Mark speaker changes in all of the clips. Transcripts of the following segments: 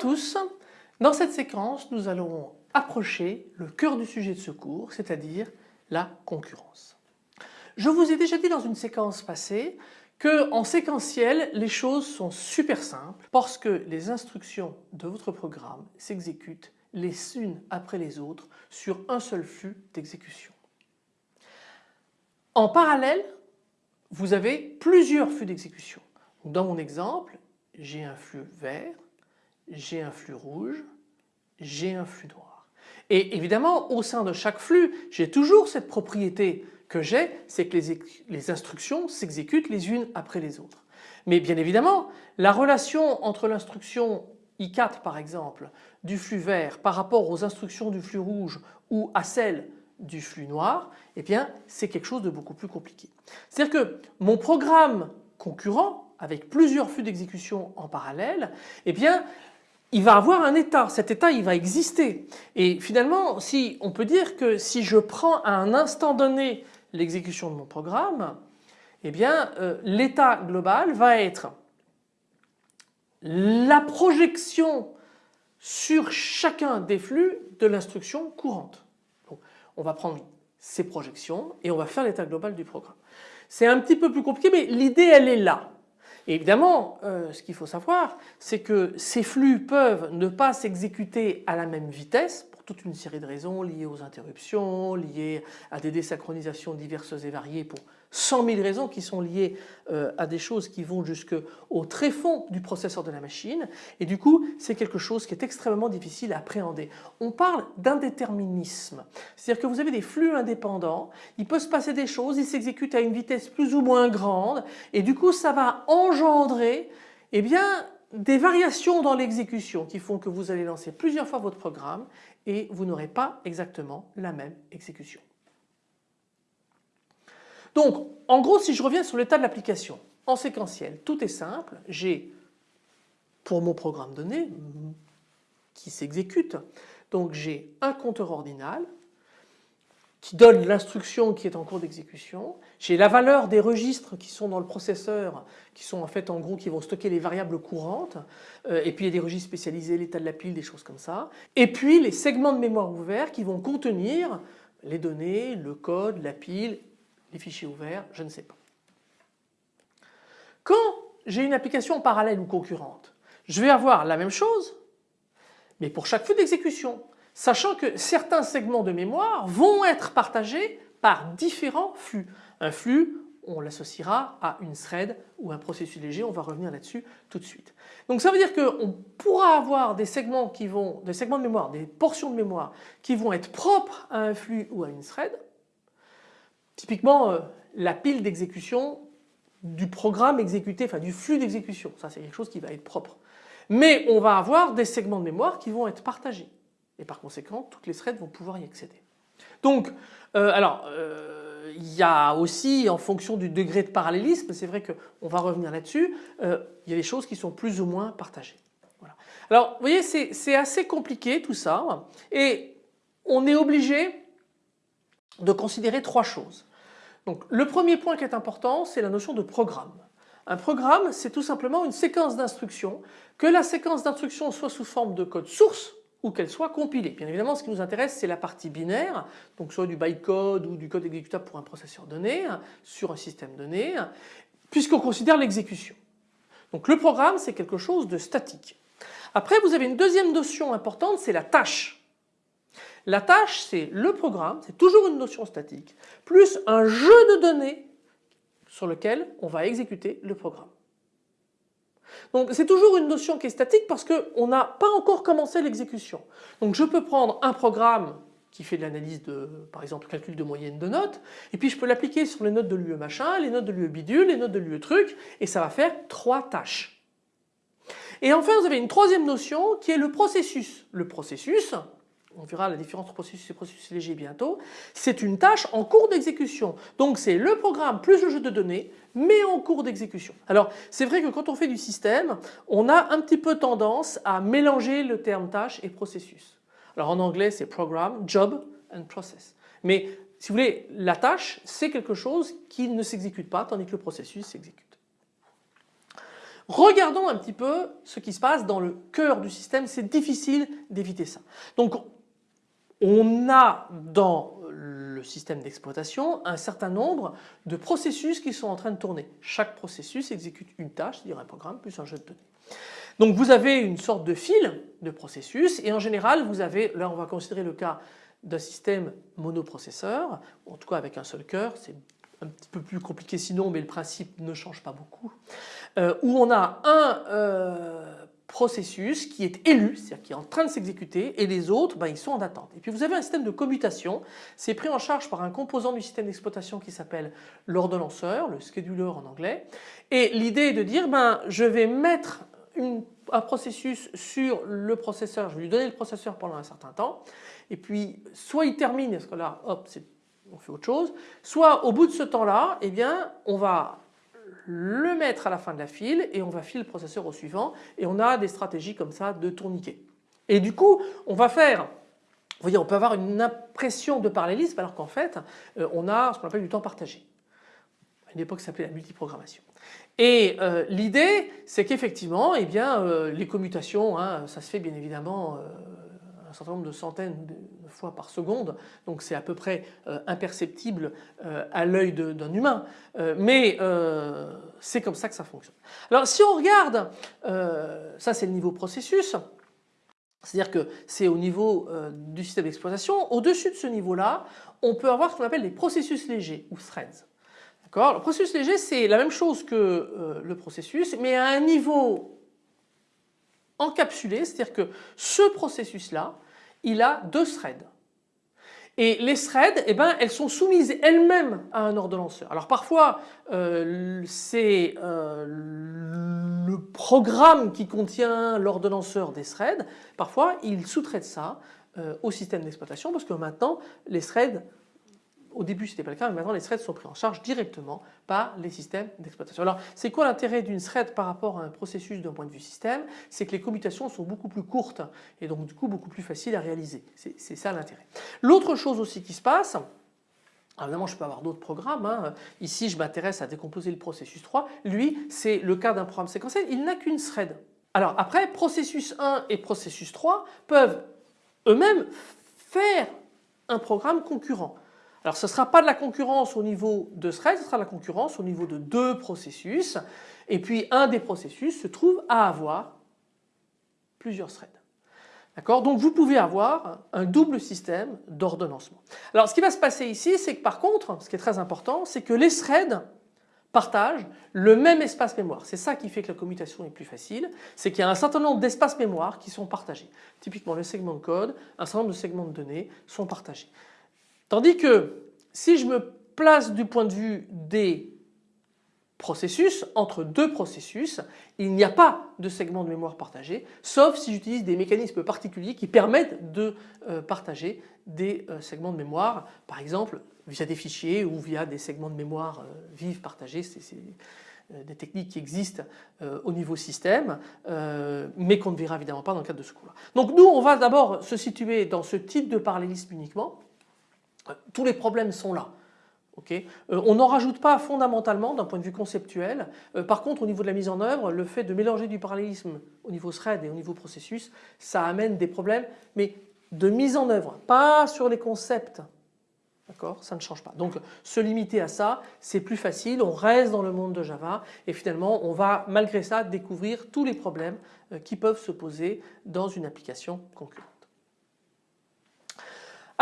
Speaker 1: tous, dans cette séquence nous allons approcher le cœur du sujet de ce cours, c'est-à-dire la concurrence. Je vous ai déjà dit dans une séquence passée que en séquentiel les choses sont super simples parce que les instructions de votre programme s'exécutent les unes après les autres sur un seul flux d'exécution. En parallèle, vous avez plusieurs flux d'exécution. Dans mon exemple, j'ai un flux vert, j'ai un flux rouge, j'ai un flux noir. Et évidemment au sein de chaque flux j'ai toujours cette propriété que j'ai, c'est que les, instructions s'exécutent les unes après les autres. Mais bien évidemment la relation entre l'instruction I4 par exemple du flux vert par rapport aux instructions du flux rouge ou à celle du flux noir, eh bien c'est quelque chose de beaucoup plus compliqué. C'est-à-dire que mon programme concurrent avec plusieurs flux d'exécution en parallèle, eh bien il va avoir un état, cet état il va exister. Et finalement si on peut dire que si je prends à un instant donné l'exécution de mon programme, eh bien euh, l'état global va être la projection sur chacun des flux de l'instruction courante. on va prendre ces projections et on va faire l'état global du programme. C'est un petit peu plus compliqué mais l'idée elle est là évidemment, euh, ce qu'il faut savoir, c'est que ces flux peuvent ne pas s'exécuter à la même vitesse pour toute une série de raisons liées aux interruptions, liées à des désynchronisations diverses et variées pour 100 000 raisons qui sont liées euh, à des choses qui vont jusqu'au tréfonds du processeur de la machine et du coup c'est quelque chose qui est extrêmement difficile à appréhender. On parle d'indéterminisme, c'est-à-dire que vous avez des flux indépendants, il peut se passer des choses, ils s'exécutent à une vitesse plus ou moins grande et du coup ça va engendrer eh bien, des variations dans l'exécution qui font que vous allez lancer plusieurs fois votre programme et vous n'aurez pas exactement la même exécution. Donc en gros si je reviens sur l'état de l'application en séquentiel tout est simple j'ai pour mon programme donné qui s'exécute donc j'ai un compteur ordinal qui donne l'instruction qui est en cours d'exécution. J'ai la valeur des registres qui sont dans le processeur, qui sont en fait en gros qui vont stocker les variables courantes. Euh, et puis il y a des registres spécialisés, l'état de la pile, des choses comme ça. Et puis les segments de mémoire ouverts qui vont contenir les données, le code, la pile les fichiers ouverts, je ne sais pas. Quand j'ai une application parallèle ou concurrente, je vais avoir la même chose, mais pour chaque flux d'exécution, sachant que certains segments de mémoire vont être partagés par différents flux. Un flux, on l'associera à une thread ou un processus léger, on va revenir là-dessus tout de suite. Donc ça veut dire qu'on pourra avoir des segments qui vont, des segments de mémoire, des portions de mémoire qui vont être propres à un flux ou à une thread, Typiquement, euh, la pile d'exécution du programme exécuté, enfin du flux d'exécution, ça c'est quelque chose qui va être propre. Mais on va avoir des segments de mémoire qui vont être partagés et par conséquent toutes les threads vont pouvoir y accéder. Donc euh, alors euh, il y a aussi en fonction du degré de parallélisme, c'est vrai qu'on va revenir là-dessus, il y a des choses qui sont plus ou moins partagées. Voilà. Alors vous voyez c'est assez compliqué tout ça et on est obligé de considérer trois choses. Le premier point qui est important c'est la notion de programme. Un programme c'est tout simplement une séquence d'instructions, que la séquence d'instructions soit sous forme de code source ou qu'elle soit compilée. Bien évidemment ce qui nous intéresse c'est la partie binaire, donc soit du bytecode ou du code exécutable pour un processeur donné, sur un système donné, puisqu'on considère l'exécution. Donc le programme c'est quelque chose de statique. Après vous avez une deuxième notion importante c'est la tâche. La tâche, c'est le programme, c'est toujours une notion statique, plus un jeu de données sur lequel on va exécuter le programme. Donc c'est toujours une notion qui est statique parce qu'on n'a pas encore commencé l'exécution. Donc je peux prendre un programme qui fait de l'analyse de, par exemple, calcul de moyenne de notes, et puis je peux l'appliquer sur les notes de l'UE machin, les notes de l'UE bidule, les notes de l'UE truc, et ça va faire trois tâches. Et enfin vous avez une troisième notion qui est le processus. Le processus, on verra la différence entre processus et processus léger bientôt, c'est une tâche en cours d'exécution. Donc c'est le programme plus le jeu de données, mais en cours d'exécution. Alors c'est vrai que quand on fait du système, on a un petit peu tendance à mélanger le terme tâche et processus. Alors en anglais c'est program, job and process. Mais si vous voulez, la tâche c'est quelque chose qui ne s'exécute pas tandis que le processus s'exécute. Regardons un petit peu ce qui se passe dans le cœur du système, c'est difficile d'éviter ça. Donc on a dans le système d'exploitation un certain nombre de processus qui sont en train de tourner. Chaque processus exécute une tâche, c'est-à-dire un programme plus un jeu de données. Donc vous avez une sorte de fil de processus et en général vous avez, là on va considérer le cas d'un système monoprocesseur, en tout cas avec un seul cœur, c'est un petit peu plus compliqué sinon mais le principe ne change pas beaucoup, euh, où on a un euh, processus qui est élu, c'est-à-dire qui est en train de s'exécuter et les autres ben, ils sont en attente. Et puis vous avez un système de commutation, c'est pris en charge par un composant du système d'exploitation qui s'appelle l'ordonnanceur, le scheduler en anglais. Et l'idée est de dire ben, je vais mettre un processus sur le processeur, je vais lui donner le processeur pendant un certain temps. Et puis soit il termine, parce que là hop on fait autre chose, soit au bout de ce temps-là, eh bien on va le mettre à la fin de la file et on va filer le processeur au suivant et on a des stratégies comme ça de tourniquet. Et du coup on va faire vous voyez, on peut avoir une impression de parallélisme alors qu'en fait, euh, on a ce qu'on appelle du temps partagé. À une époque, ça s'appelait la multiprogrammation. Et euh, l'idée, c'est qu'effectivement, eh bien, euh, les commutations, hein, ça se fait bien évidemment un certain nombre de centaines de fois par seconde, donc c'est à peu près euh, imperceptible euh, à l'œil d'un humain, euh, mais c'est comme ça que ça fonctionne. Alors si on regarde, ça c'est le niveau processus, c'est-à-dire que c'est au niveau du système d'exploitation, au-dessus de ce niveau-là, on peut avoir ce qu'on appelle des processus légers ou threads. Le processus léger c'est la même chose que le processus mais à un niveau encapsulé, c'est-à-dire que ce processus-là, il a deux threads. Et les threads, eh ben, elles sont soumises elles-mêmes à un ordonnanceur. Alors parfois, euh, c'est euh, le programme qui contient l'ordonnanceur des threads. Parfois, il sous-traite ça euh, au système d'exploitation parce que maintenant, les threads au début ce n'était pas le cas mais maintenant les threads sont pris en charge directement par les systèmes d'exploitation. Alors c'est quoi l'intérêt d'une thread par rapport à un processus d'un point de vue système? C'est que les commutations sont beaucoup plus courtes et donc du coup beaucoup plus faciles à réaliser. C'est ça l'intérêt. L'autre chose aussi qui se passe, Évidemment, je peux avoir d'autres programmes. Hein. Ici, je m'intéresse à décomposer le processus 3. Lui, c'est le cas d'un programme séquentiel. Il n'a qu'une thread. Alors après, processus 1 et processus 3 peuvent eux-mêmes faire un programme concurrent. Alors ce ne sera pas de la concurrence au niveau de thread, ce sera de la concurrence au niveau de deux processus et puis un des processus se trouve à avoir plusieurs threads. D'accord? Donc vous pouvez avoir un double système d'ordonnancement. Alors ce qui va se passer ici c'est que par contre ce qui est très important c'est que les threads partagent le même espace mémoire. C'est ça qui fait que la commutation est plus facile, c'est qu'il y a un certain nombre d'espaces mémoire qui sont partagés. Typiquement le segment de code, un certain nombre de segments de données sont partagés. Tandis que si je me place du point de vue des processus, entre deux processus, il n'y a pas de segment de mémoire partagé, sauf si j'utilise des mécanismes particuliers qui permettent de euh, partager des euh, segments de mémoire, par exemple via des fichiers ou via des segments de mémoire euh, vives partagés, c'est des techniques qui existent au niveau système, mais qu'on ne verra évidemment pas dans le cadre de ce cours-là. Donc nous, on va d'abord se situer dans ce type de parallélisme uniquement, tous les problèmes sont là. Euh, on n'en rajoute pas fondamentalement d'un point de vue conceptuel. Euh, par contre au niveau de la mise en œuvre, le fait de mélanger du parallélisme au niveau thread et au niveau processus, ça amène des problèmes mais de mise en œuvre, pas sur les concepts. D'accord? Ça ne change pas. Donc se limiter à ça, c'est plus facile, on reste dans le monde de Java et finalement on va malgré ça découvrir tous les problèmes euh, qui peuvent se poser dans une application concurrente.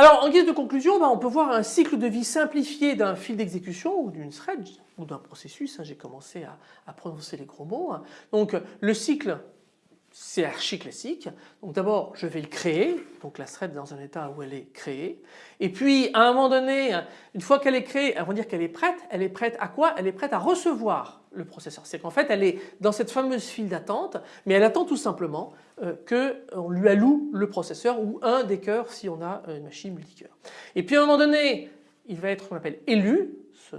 Speaker 1: Alors en guise de conclusion, ben, on peut voir un cycle de vie simplifié d'un fil d'exécution ou d'une thread ou d'un processus. Hein, j'ai commencé à, prononcer les gros mots. Hein. Donc le cycle c'est archi classique. Donc d'abord je vais le créer, donc la thread dans un état où elle est créée. Et puis à un moment donné, une fois qu'elle est créée, on va dire qu'elle est prête. Elle est prête à quoi? Elle est prête à recevoir le processeur. C'est qu'en fait elle est dans cette fameuse file d'attente, mais elle attend tout simplement euh, qu'on lui alloue le processeur ou un des cœurs si on a une machine multicœur. Et puis à un moment donné, il va être qu'on appelle élu,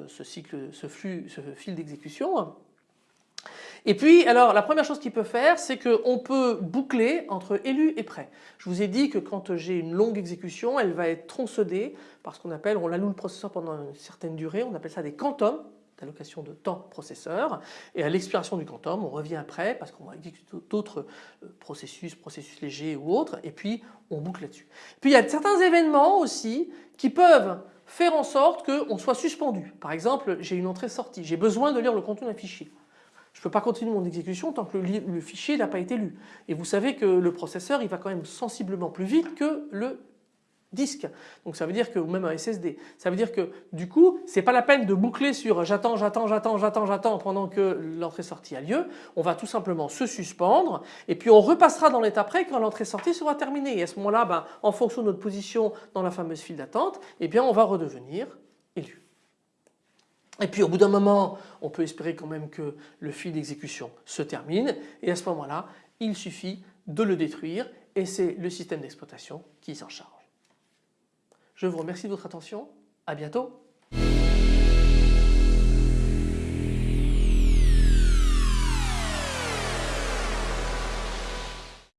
Speaker 1: ce, cycle, ce flux, ce fil d'exécution. Et puis alors la première chose qu'il peut faire c'est qu'on peut boucler entre élu et prêt. Je vous ai dit que quand j'ai une longue exécution elle va être tronçonnée par ce qu'on appelle, on alloue le processeur pendant une certaine durée, on appelle ça des quantums d'allocation de temps processeur et à l'expiration du quantum on revient après parce qu'on va exécuter d'autres euh, processus, processus légers ou autres et puis on boucle là-dessus. Puis il y a certains événements aussi qui peuvent faire en sorte qu'on soit suspendu. Par exemple j'ai une entrée-sortie, j'ai besoin de lire le contenu d'un fichier. Je ne peux pas continuer mon exécution tant que le, le fichier n'a pas été lu. Et vous savez que le processeur il va quand même sensiblement plus vite que le disque. Donc ça veut dire que, ou même un SSD, ça veut dire que du coup c'est pas la peine de boucler sur j'attends, j'attends, j'attends, j'attends, j'attends pendant que l'entrée-sortie a lieu. On va tout simplement se suspendre et puis on repassera dans l'étape après quand l'entrée-sortie sera terminée. Et à ce moment-là, ben, en fonction de notre position dans la fameuse file d'attente, eh bien on va redevenir élu. Et puis au bout d'un moment, on peut espérer quand même que le fil d'exécution se termine et à ce moment-là, il suffit de le détruire et c'est le système d'exploitation qui s'en charge. Je vous remercie de votre attention. À bientôt.